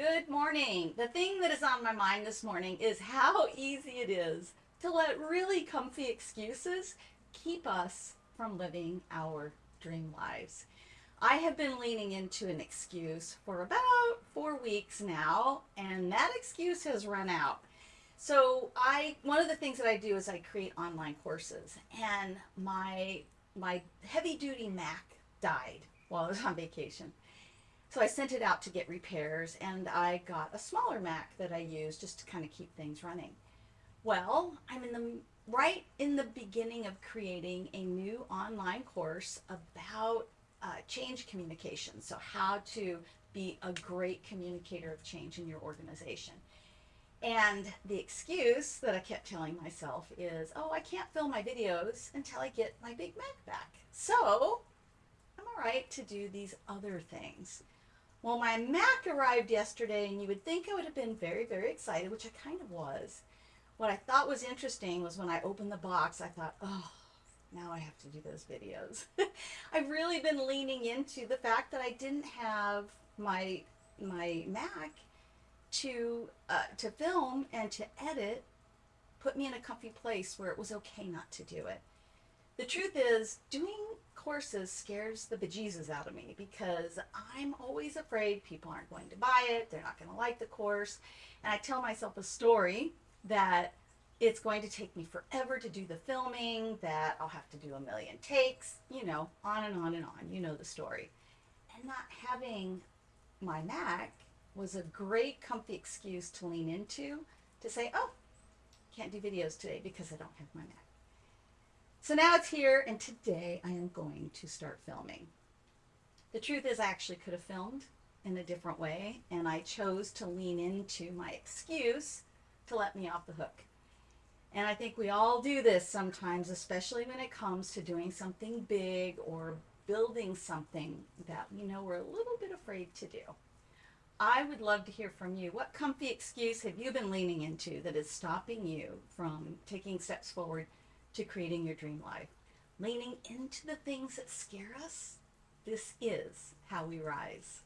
Good morning. The thing that is on my mind this morning is how easy it is to let really comfy excuses keep us from living our dream lives. I have been leaning into an excuse for about four weeks now, and that excuse has run out. So I, one of the things that I do is I create online courses, and my my heavy duty Mac died while I was on vacation. So I sent it out to get repairs and I got a smaller Mac that I use just to kind of keep things running. Well, I'm in the right in the beginning of creating a new online course about uh, change communication. So how to be a great communicator of change in your organization. And the excuse that I kept telling myself is, oh, I can't film my videos until I get my Big Mac back. So I'm all right to do these other things. Well, my Mac arrived yesterday, and you would think I would have been very, very excited, which I kind of was. What I thought was interesting was when I opened the box, I thought, oh, now I have to do those videos. I've really been leaning into the fact that I didn't have my my Mac to uh, to film and to edit put me in a comfy place where it was okay not to do it. The truth is, doing courses scares the bejesus out of me because I'm always afraid people aren't going to buy it, they're not going to like the course. And I tell myself a story that it's going to take me forever to do the filming, that I'll have to do a million takes, you know, on and on and on. You know the story. And not having my Mac was a great comfy excuse to lean into to say, oh, can't do videos today because I don't have my Mac. So now it's here, and today I am going to start filming. The truth is, I actually could have filmed in a different way, and I chose to lean into my excuse to let me off the hook. And I think we all do this sometimes, especially when it comes to doing something big or building something that we know we're a little bit afraid to do. I would love to hear from you. What comfy excuse have you been leaning into that is stopping you from taking steps forward to creating your dream life. Leaning into the things that scare us, this is how we rise.